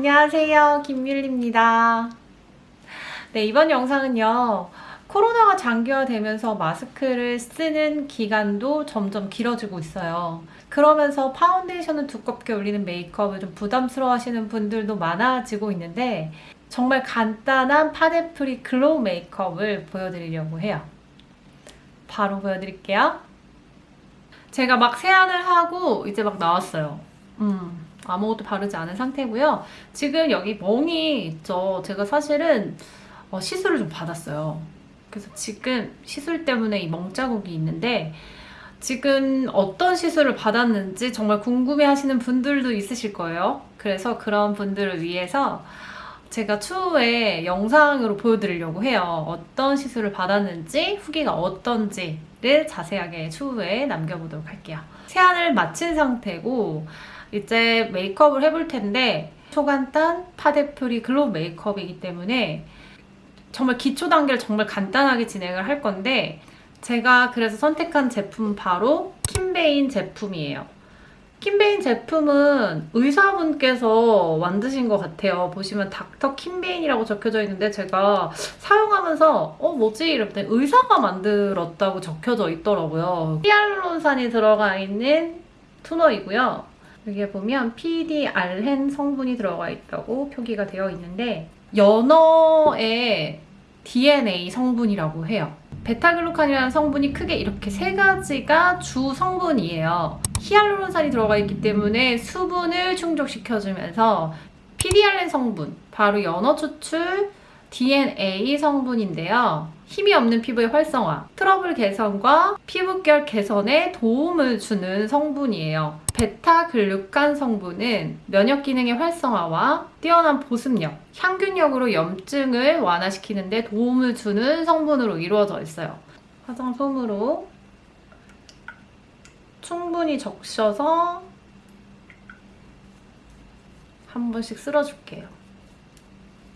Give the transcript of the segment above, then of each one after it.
안녕하세요. 김밀리입니다. 네 이번 영상은요. 코로나가 장기화되면서 마스크를 쓰는 기간도 점점 길어지고 있어요. 그러면서 파운데이션을 두껍게 올리는 메이크업을 좀 부담스러워 하시는 분들도 많아지고 있는데 정말 간단한 파데 free glow 메이크업을 보여드리려고 해요. 바로 보여드릴게요. 제가 막 세안을 하고 이제 막 나왔어요. 음. 아무것도 바르지 않은 상태고요. 지금 여기 멍이 있죠. 제가 사실은 어, 시술을 좀 받았어요. 그래서 지금 시술 때문에 이 멍 자국이 있는데 지금 어떤 시술을 받았는지 정말 궁금해 하시는 분들도 있으실 거예요. 그래서 그런 분들을 위해서 제가 추후에 영상으로 보여드리려고 해요. 어떤 시술을 받았는지 후기가 어떤지를 자세하게 추후에 남겨보도록 할게요. 세안을 마친 상태고 이제 메이크업을 해볼 텐데 초간단 파데 free glow 메이크업이기 때문에 정말 기초 단계를 정말 간단하게 진행을 할 건데 제가 그래서 선택한 제품은 바로 킴베인 제품이에요. 킴베인 제품은 의사분께서 만드신 것 같아요. 보시면 닥터 킴베인이라고 적혀져 있는데 제가 사용하면서 어 뭐지? 이랬더니 의사가 만들었다고 적혀져 있더라고요. 히알루론산이 들어가 있는 토너이고요. 여기에 보면 PDRN 성분이 들어가 있다고 표기가 되어 있는데 연어의 DNA 성분이라고 해요. 베타글루칸이라는 성분이 크게 이렇게 세 가지가 주 성분이에요. 히알루론산이 들어가 있기 때문에 수분을 충족시켜주면서 PDRN 성분, 바로 연어 추출 DNA 성분인데요. 힘이 없는 피부의 활성화, 트러블 개선과 피부결 개선에 도움을 주는 성분이에요. 베타글루칸 성분은 면역 기능의 활성화와 뛰어난 보습력, 향균력으로 염증을 완화시키는 데 도움을 주는 성분으로 이루어져 있어요. 화장 솜으로 충분히 적셔서 한 번씩 쓸어줄게요.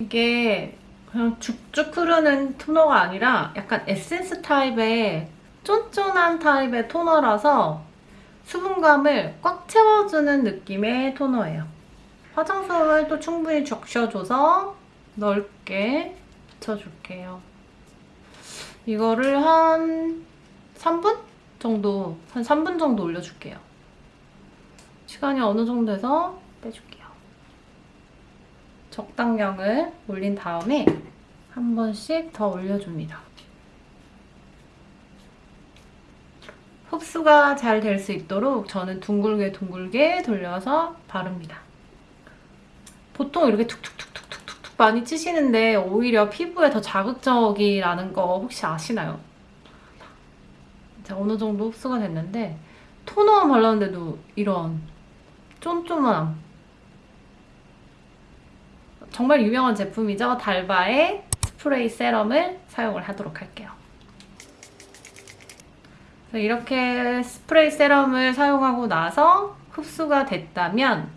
이게 그냥 쭉쭉 흐르는 토너가 아니라 약간 에센스 타입의 쫀쫀한 타입의 토너라서 수분감을 꽉 채워주는 느낌의 토너예요. 화장솜을 또 충분히 적셔줘서 넓게 붙여줄게요. 이거를 한 3분 정도, 한 3분 정도 올려줄게요. 시간이 어느 정도 돼서 빼줄게요. 적당량을 올린 다음에 한 번씩 더 올려줍니다. 흡수가 잘 될 수 있도록 저는 둥글게 둥글게 돌려서 바릅니다. 보통 이렇게 툭툭툭툭툭툭 많이 치시는데 오히려 피부에 더 자극적이라는 거 혹시 아시나요? 자, 어느 정도 흡수가 됐는데 토너만 발랐는데도 이런 쫀쫀함 정말 유명한 제품이죠. 달바의 스프레이 세럼을 사용을 하도록 할게요. 이렇게 스프레이 세럼을 사용하고 나서 흡수가 됐다면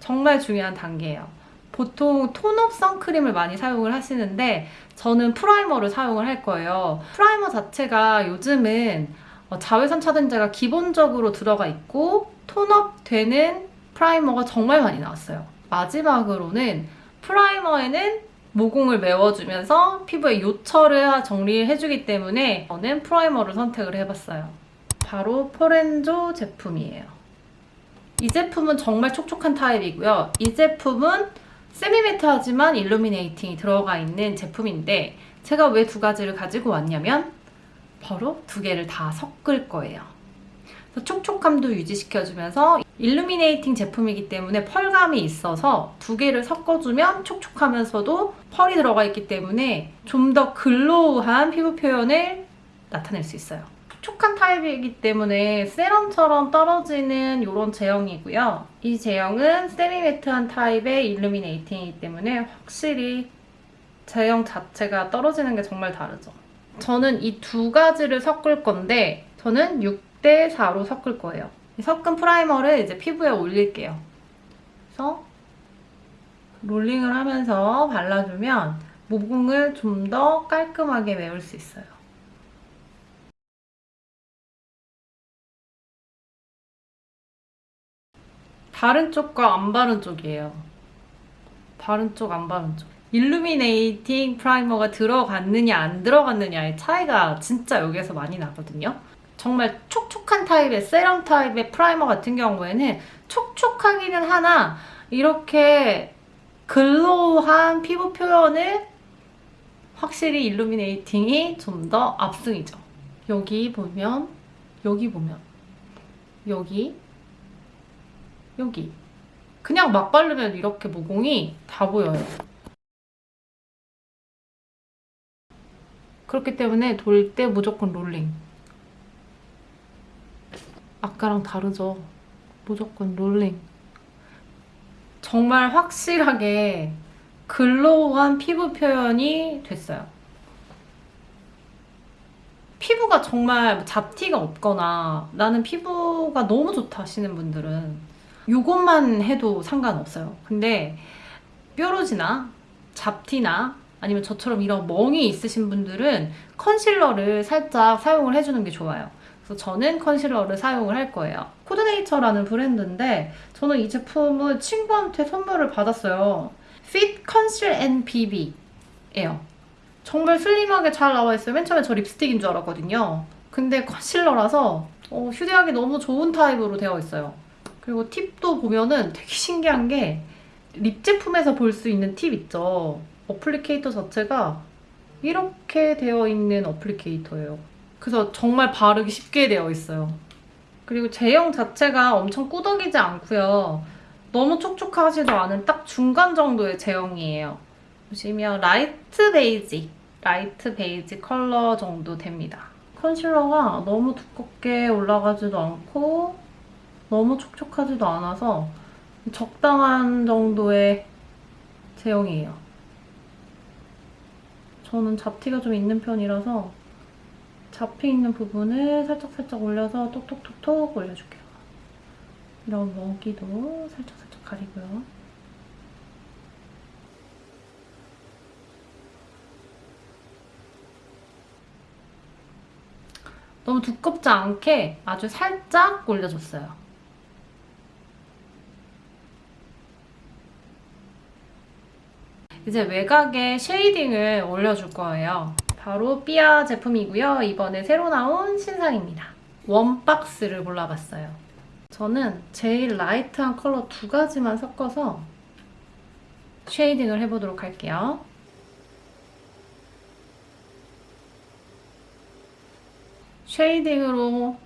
정말 중요한 단계예요. 보통 tone-up 선크림을 많이 사용을 하시는데 저는 프라이머를 사용을 할 거예요. 프라이머 자체가 요즘은 어, 자외선 차단제가 기본적으로 들어가 있고 tone-up 되는 프라이머가 정말 많이 나왔어요. 마지막으로는 프라이머에는 모공을 메워주면서 피부의 요철을 정리해주기 때문에 저는 프라이머를 선택을 해봤어요. 바로 포렌조 제품이에요. 이 제품은 정말 촉촉한 타입이고요. 이 제품은 세미매트하지만 일루미네이팅이 들어가 있는 제품인데 제가 왜 두 가지를 가지고 왔냐면 바로 두 개를 다 섞을 거예요. 촉촉함도 유지시켜주면서 일루미네이팅 제품이기 때문에 펄감이 있어서 두 개를 섞어주면 촉촉하면서도 펄이 들어가 있기 때문에 좀 더 글로우한 피부 표현을 나타낼 수 있어요. 촉촉한 타입이기 때문에 세럼처럼 떨어지는 이런 제형이고요. 이 제형은 semi-matte한 타입의 illuminating이기 때문에 확실히 제형 자체가 떨어지는 게 정말 다르죠. 저는 이 두 가지를 섞을 건데 저는 6 대 4로 섞을 거예요. 섞은 프라이머를 이제 피부에 올릴게요. 그래서 rolling을 하면서 발라주면 모공을 좀 더 깔끔하게 메울 수 있어요. 바른 쪽과 안 바른 쪽이에요. 바른 쪽, 안 바른 쪽. illuminating 프라이머가 들어갔느냐, 안 들어갔느냐의 차이가 진짜 여기에서 많이 나거든요. 정말 촉촉한 타입의 세럼 타입의 프라이머 같은 경우에는 촉촉하기는 하나 이렇게 글로우한 피부 표현을 확실히 일루미네이팅이 좀 더 압승이죠. 여기 보면 여기 보면 여기 여기 그냥 막 바르면 이렇게 모공이 다 보여요. 그렇기 때문에 돌 때 무조건 롤링. 아까랑 다르죠? 무조건 롤링. 정말 확실하게 글로우한 피부 표현이 됐어요. 피부가 정말 잡티가 없거나 나는 피부가 너무 좋다 하시는 분들은 이것만 해도 상관없어요. 근데 뾰루지나 잡티나 아니면 저처럼 이런 멍이 있으신 분들은 컨실러를 살짝 사용을 해주는 게 좋아요. 그래서 저는 컨실러를 사용을 할 거예요. 코드네이처라는 브랜드인데 저는 이 제품을 친구한테 선물을 받았어요. Fit Conceal and BB예요. 정말 슬림하게 잘 나와 있어요. 맨 처음에 저 립스틱인 줄 알았거든요. 근데 컨실러라서 어, 휴대하기 너무 좋은 타입으로 되어 있어요. 그리고 팁도 보면은 되게 신기한 게 립 제품에서 볼 수 있는 팁 있죠. applicator 자체가 이렇게 되어 있는 applicator예요. 그래서 정말 바르기 쉽게 되어 있어요. 그리고 제형 자체가 엄청 꾸덕이지 않고요. 너무 촉촉하지도 않은 딱 중간 정도의 제형이에요. 보시면 light 베이지, light 베이지 컬러 정도 됩니다. 컨실러가 너무 두껍게 올라가지도 않고 너무 촉촉하지도 않아서 적당한 정도의 제형이에요. 저는 잡티가 좀 있는 편이라서 잡히 있는 부분을 살짝살짝 올려서 톡톡톡톡 올려줄게요. 이런 먹이도 살짝살짝 가리고요. 너무 두껍지 않게 아주 살짝 올려줬어요. 이제 외곽에 shading을 올려줄 거예요. 바로 삐아 제품이고요. 이번에 새로 나온 신상입니다. 원박스를 골라봤어요. 저는 제일 light한 컬러 두 가지만 섞어서 shading을 해보도록 할게요. shading으로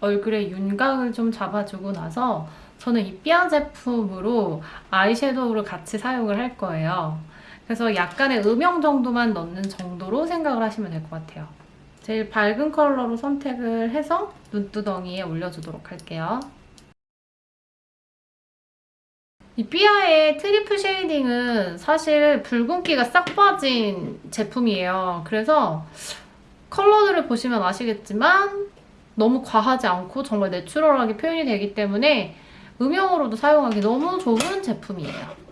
얼굴에 윤곽을 좀 잡아주고 나서 저는 이 삐아 제품으로 아이섀도우를 같이 사용을 할 거예요. 그래서 약간의 음영 정도만 넣는 정도로 생각을 하시면 될 것 같아요. 제일 밝은 컬러로 선택을 해서 눈두덩이에 올려주도록 할게요. 이 삐아의 triple shading은 사실 붉은기가 싹 빠진 제품이에요. 그래서 컬러들을 보시면 아시겠지만 너무 과하지 않고 정말 내추럴하게 표현이 되기 때문에 음영으로도 사용하기 너무 좋은 제품이에요.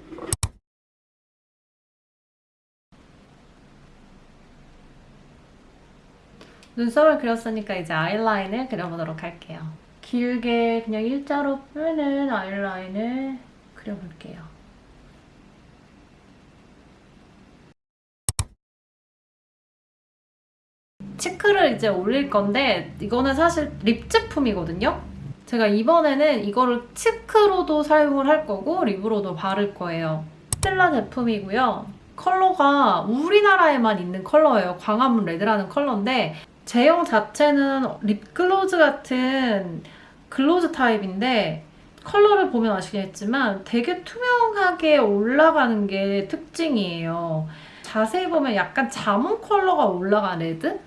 눈썹을 그렸으니까 이제 아이라인을 그려보도록 할게요. 길게 그냥 일자로 펴는 아이라인을 그려볼게요. cheek를 이제 올릴 건데 이거는 사실 lip 제품이거든요? 제가 이번에는 이거를 cheek로도 사용을 할 거고 lip으로도 바를 거예요. 스텔라 제품이고요. 컬러가 우리나라에만 있는 컬러예요. 광화문 레드라는 컬러인데 제형 자체는 립글로즈 같은 gloss 타입인데 컬러를 보면 아시겠지만 되게 투명하게 올라가는 게 특징이에요. 자세히 보면 약간 자몽 컬러가 올라간 red?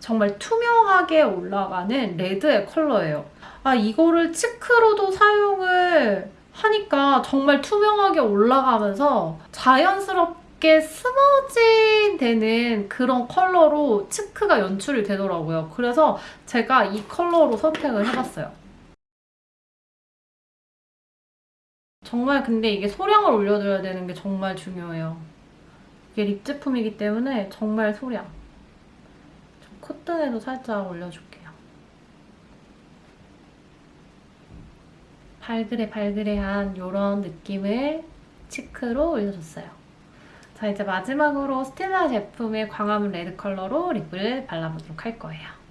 정말 투명하게 올라가는 red의 컬러예요. 아 이거를 cheek로도 사용을 하니까 정말 투명하게 올라가면서 자연스럽게 smudging 되는 그런 컬러로 cheek가 연출이 되더라고요. 그래서 제가 이 컬러로 선택을 해봤어요. 정말 근데 이게 소량을 올려줘야 되는 게 정말 중요해요. 이게 lip 제품이기 때문에 정말 소량. 콧등에도 살짝 올려줄게요. 발그레 발그레한 이런 느낌을 cheek로 올려줬어요. 자, 이제 마지막으로 스텔라 제품의 광화문 레드 컬러로 lip을 발라보도록 할 거예요.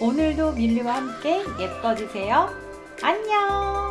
오늘도 밀리와 함께 예뻐지세요. 안녕!